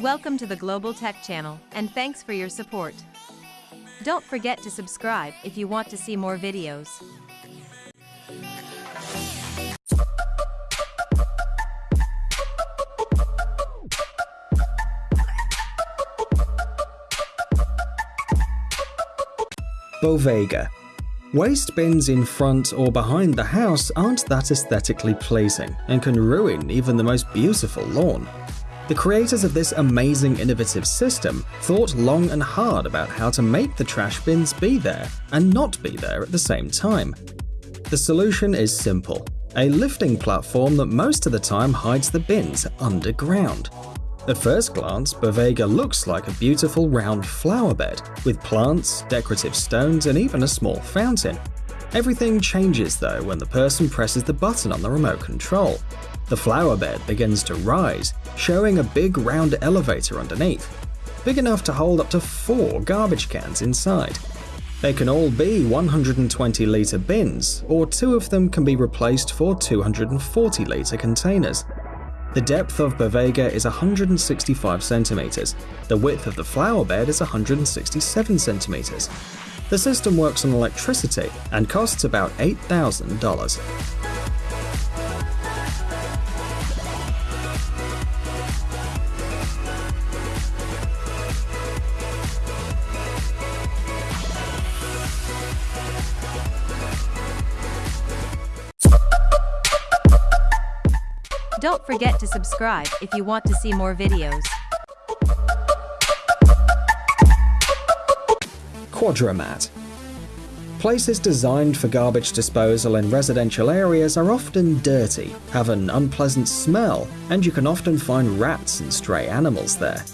Welcome to the Global Tech Channel, and thanks for your support. Don't forget to subscribe if you want to see more videos. Bovega. Waste bins in front or behind the house aren't that aesthetically pleasing and can ruin even the most beautiful lawn. The creators of this amazing innovative system thought long and hard about how to make the trash bins be there and not be there at the same time. The solution is simple, a lifting platform that most of the time hides the bins underground. At first glance, Bovega looks like a beautiful round flower bed, with plants, decorative stones, and even a small fountain. Everything changes though when the person presses the button on the remote control. The flower bed begins to rise, showing a big round elevator underneath, big enough to hold up to four garbage cans inside. They can all be 120 litre bins, or two of them can be replaced for 240 litre containers. The depth of Bovega is 165 centimeters. The width of the flower bed is 167 centimeters. The system works on electricity and costs about $8,000. Don't forget to subscribe if you want to see more videos. Quadramat Places designed for garbage disposal in residential areas are often dirty, have an unpleasant smell, and you can often find rats and stray animals there.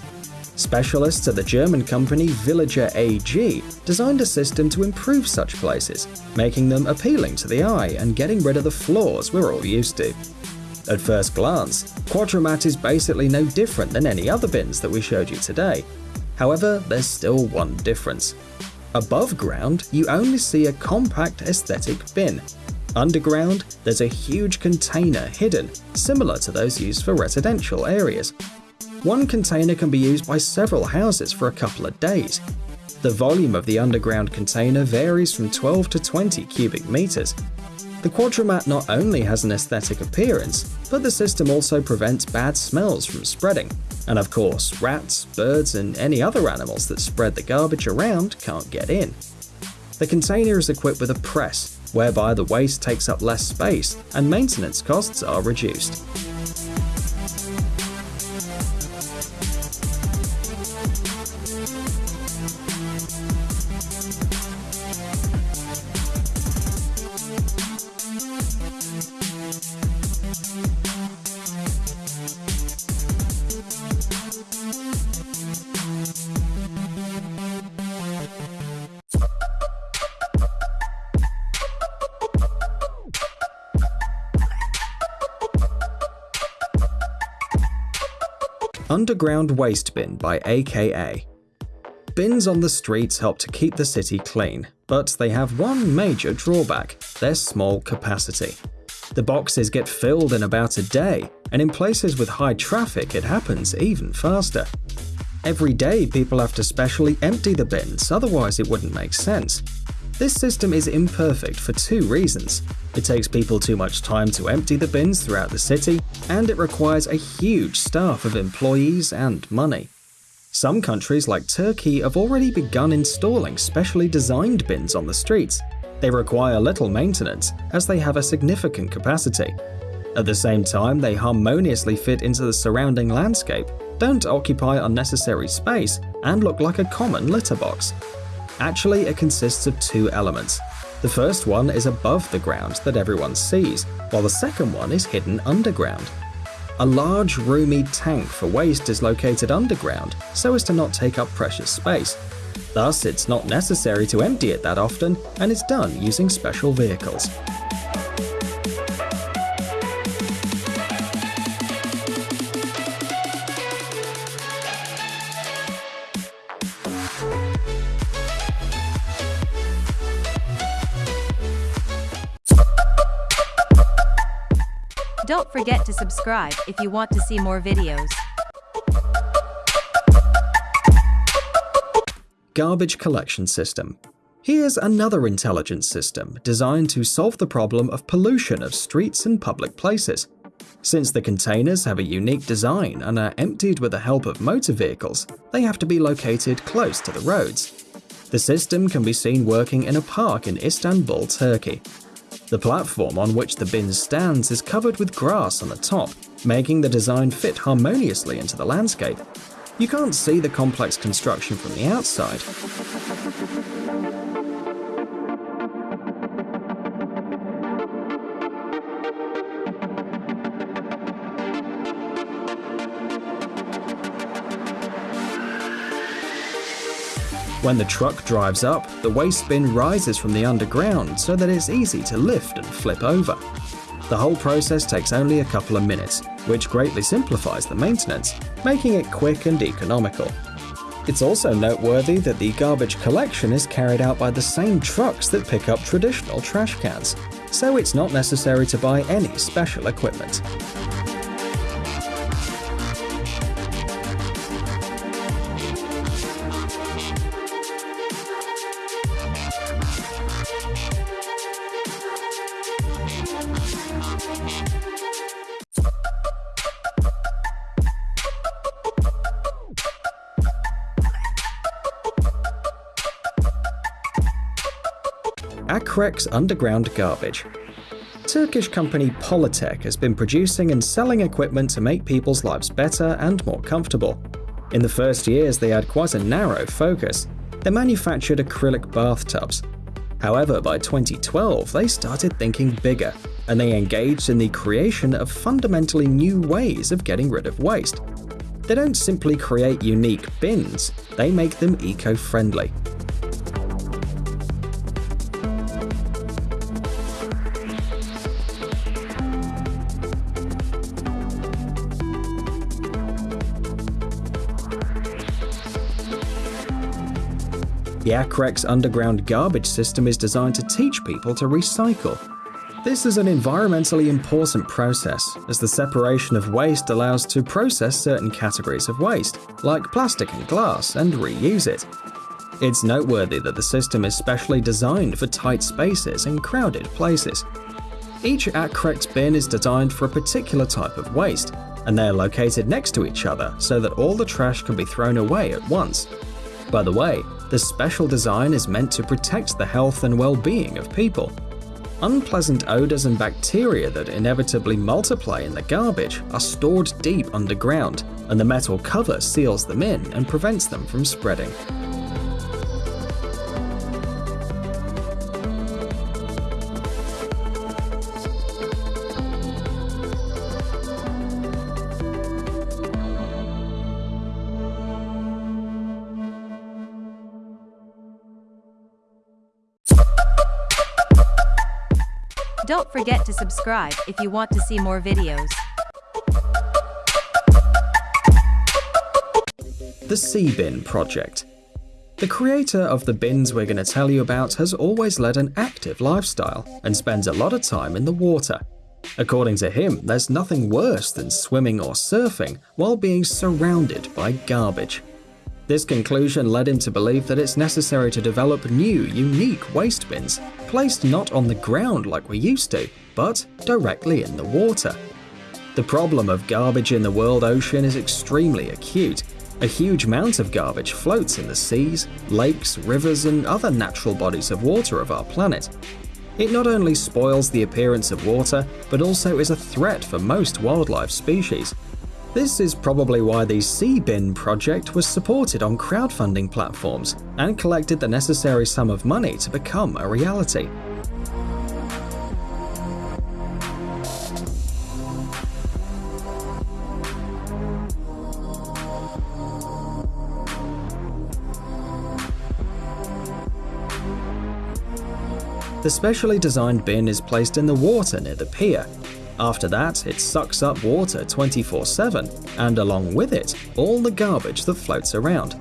Specialists at the German company Villiger AG designed a system to improve such places, making them appealing to the eye and getting rid of the flaws we're all used to. At first glance, Quadramat is basically no different than any other bins that we showed you today. However, there's still one difference. Above ground, you only see a compact aesthetic bin. Underground, there's a huge container hidden, similar to those used for residential areas. One container can be used by several houses for a couple of days. The volume of the underground container varies from 12 to 20 cubic meters, the Quadramat not only has an aesthetic appearance, but the system also prevents bad smells from spreading. And of course, rats, birds, and any other animals that spread the garbage around can't get in. The container is equipped with a press, whereby the waste takes up less space and maintenance costs are reduced. Underground Waste Bin by AKA. Bins on the streets help to keep the city clean, but they have one major drawback their small capacity. The boxes get filled in about a day, and in places with high traffic, it happens even faster. Every day, people have to specially empty the bins, otherwise, it wouldn't make sense. This system is imperfect for two reasons. It takes people too much time to empty the bins throughout the city, and it requires a huge staff of employees and money. Some countries like Turkey have already begun installing specially designed bins on the streets. They require little maintenance as they have a significant capacity. At the same time, they harmoniously fit into the surrounding landscape, don't occupy unnecessary space, and look like a common litter box. Actually, it consists of two elements. The first one is above the ground that everyone sees, while the second one is hidden underground. A large, roomy tank for waste is located underground so as to not take up precious space. Thus, it's not necessary to empty it that often and is done using special vehicles. Don't forget to subscribe if you want to see more videos. Garbage Collection System. Here's another intelligence system designed to solve the problem of pollution of streets and public places. Since the containers have a unique design and are emptied with the help of motor vehicles, they have to be located close to the roads. The system can be seen working in a park in Istanbul, Turkey. The platform on which the bin stands is covered with grass on the top, making the design fit harmoniously into the landscape. You can't see the complex construction from the outside. When the truck drives up, the waste bin rises from the underground so that it's easy to lift and flip over. The whole process takes only a couple of minutes, which greatly simplifies the maintenance, making it quick and economical. It's also noteworthy that the garbage collection is carried out by the same trucks that pick up traditional trash cans, so it's not necessary to buy any special equipment. Akrex Underground Garbage. Turkish company Polytech has been producing and selling equipment to make people's lives better and more comfortable. In the first years, they had quite a narrow focus. They manufactured acrylic bathtubs. However, by 2012, they started thinking bigger, and they engaged in the creation of fundamentally new ways of getting rid of waste. They don't simply create unique bins, they make them eco-friendly. The Akrex underground garbage system is designed to teach people to recycle. This is an environmentally important process, as the separation of waste allows to process certain categories of waste, like plastic and glass, and reuse it. It's noteworthy that the system is specially designed for tight spaces and crowded places. Each Akrex bin is designed for a particular type of waste, and they are located next to each other so that all the trash can be thrown away at once. By the way, the special design is meant to protect the health and well-being of people. Unpleasant odors and bacteria that inevitably multiply in the garbage are stored deep underground, and the metal cover seals them in and prevents them from spreading. Don't forget to subscribe if you want to see more videos. The Seabin Project The creator of the bins we're going to tell you about has always led an active lifestyle and spends a lot of time in the water. According to him, there's nothing worse than swimming or surfing while being surrounded by garbage. This conclusion led him to believe that it's necessary to develop new, unique waste bins, placed not on the ground like we used to, but directly in the water. The problem of garbage in the world ocean is extremely acute. A huge amount of garbage floats in the seas, lakes, rivers, and other natural bodies of water of our planet. It not only spoils the appearance of water, but also is a threat for most wildlife species, this is probably why the Seabin project was supported on crowdfunding platforms and collected the necessary sum of money to become a reality. The specially designed bin is placed in the water near the pier after that, it sucks up water 24-7, and along with it, all the garbage that floats around.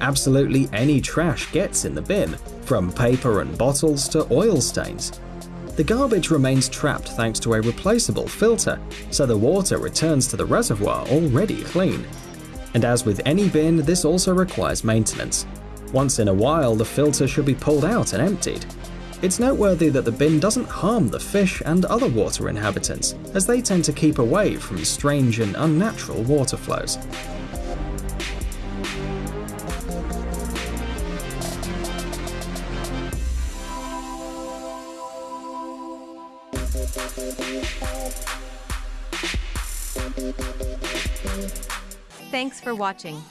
Absolutely any trash gets in the bin, from paper and bottles to oil stains. The garbage remains trapped thanks to a replaceable filter, so the water returns to the reservoir already clean. And as with any bin, this also requires maintenance. Once in a while, the filter should be pulled out and emptied. It's noteworthy that the bin doesn't harm the fish and other water inhabitants, as they tend to keep away from strange and unnatural water flows. Thanks for watching.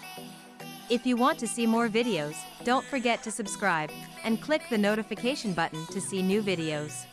If you want to see more videos, don't forget to subscribe and click the notification button to see new videos.